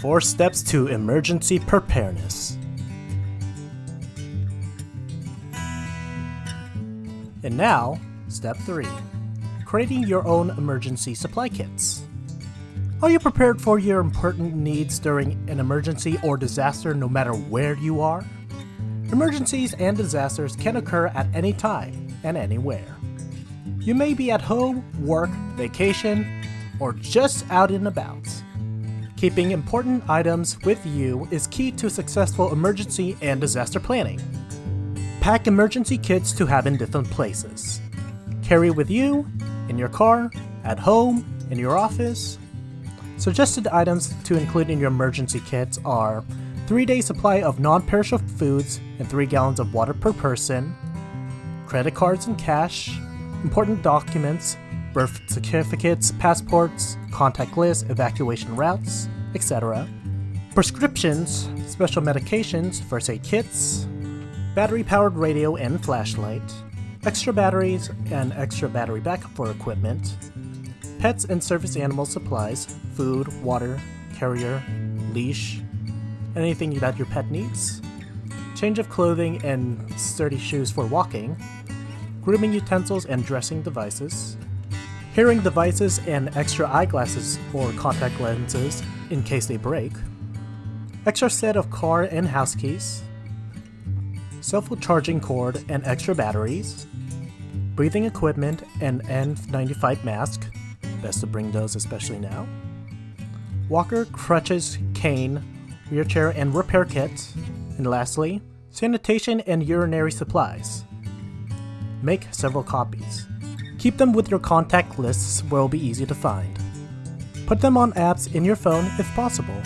Four steps to emergency preparedness. And now, step 3 creating your own emergency supply kits. Are you prepared for your important needs during an emergency or disaster no matter where you are? Emergencies and disasters can occur at any time and anywhere. You may be at home, work, vacation, or just out and about. Keeping important items with you is key to successful emergency and disaster planning. Pack emergency kits to have in different places. Carry with you, in your car, at home, in your office. Suggested items to include in your emergency kits are 3 day supply of non perishable foods and 3 gallons of water per person, credit cards and cash, important documents, birth certificates, passports, contact lists, evacuation routes, etc. Prescriptions, special medications, first aid kits, battery powered radio and flashlight, extra batteries and extra battery backup for equipment, pets and service animal supplies, food, water, carrier, leash, anything that your pet needs, change of clothing and sturdy shoes for walking, grooming utensils and dressing devices, hearing devices and extra eyeglasses or contact lenses in case they break, extra set of car and house keys, self-charging cord and extra batteries, breathing equipment and N95 mask, best to bring those especially now, walker, crutches, cane, wheelchair and repair kit, and lastly, sanitation and urinary supplies. Make several copies. Keep them with your contact lists where it will be easy to find. Put them on apps in your phone if possible.